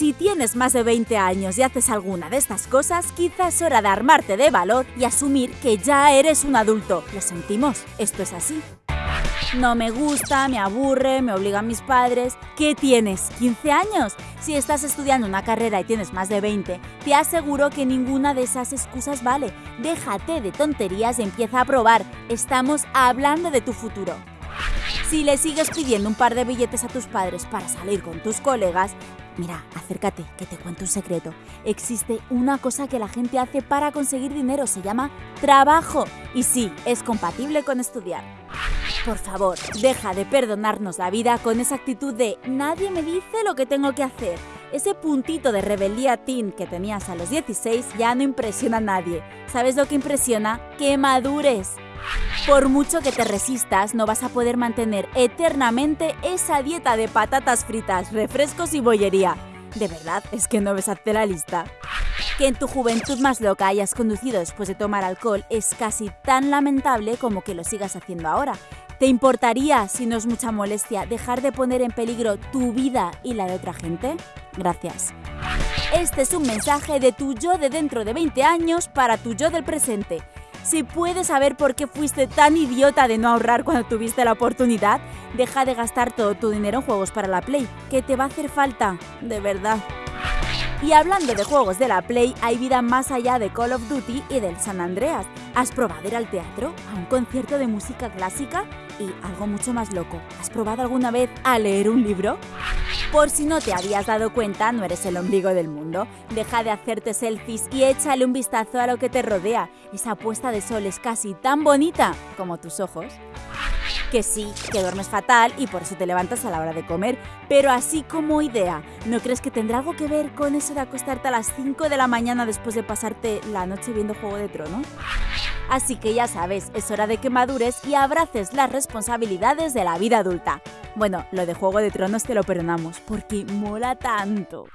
Si tienes más de 20 años y haces alguna de estas cosas, quizás es hora de armarte de valor y asumir que ya eres un adulto. Lo sentimos, esto es así. No me gusta, me aburre, me obligan mis padres. ¿Qué tienes? ¿15 años? Si estás estudiando una carrera y tienes más de 20, te aseguro que ninguna de esas excusas vale. Déjate de tonterías y empieza a probar. Estamos hablando de tu futuro. Si le sigues pidiendo un par de billetes a tus padres para salir con tus colegas, Mira, acércate, que te cuento un secreto. Existe una cosa que la gente hace para conseguir dinero, se llama trabajo. Y sí, es compatible con estudiar. Por favor, deja de perdonarnos la vida con esa actitud de nadie me dice lo que tengo que hacer. Ese puntito de rebeldía teen que tenías a los 16 ya no impresiona a nadie. ¿Sabes lo que impresiona? Que madures. Por mucho que te resistas, no vas a poder mantener eternamente esa dieta de patatas fritas, refrescos y bollería. ¿De verdad? ¿Es que no ves hacer la lista? Que en tu juventud más loca hayas conducido después de tomar alcohol es casi tan lamentable como que lo sigas haciendo ahora. ¿Te importaría, si no es mucha molestia, dejar de poner en peligro tu vida y la de otra gente? Gracias. Este es un mensaje de tu yo de dentro de 20 años para tu yo del presente. Si puedes saber por qué fuiste tan idiota de no ahorrar cuando tuviste la oportunidad, deja de gastar todo tu dinero en juegos para la Play, que te va a hacer falta, de verdad. Y hablando de juegos de la Play, hay vida más allá de Call of Duty y del San Andreas. ¿Has probado ir al teatro? ¿A un concierto de música clásica? Y algo mucho más loco, ¿has probado alguna vez a leer un libro? Por si no te habías dado cuenta, no eres el ombligo del mundo. Deja de hacerte selfies y échale un vistazo a lo que te rodea. Esa puesta de sol es casi tan bonita como tus ojos. Que sí, que duermes fatal y por eso te levantas a la hora de comer, pero así como idea, ¿no crees que tendrá algo que ver con eso de acostarte a las 5 de la mañana después de pasarte la noche viendo Juego de Tronos? Así que ya sabes, es hora de que madures y abraces las responsabilidades de la vida adulta. Bueno, lo de Juego de Tronos te lo perdonamos, porque mola tanto.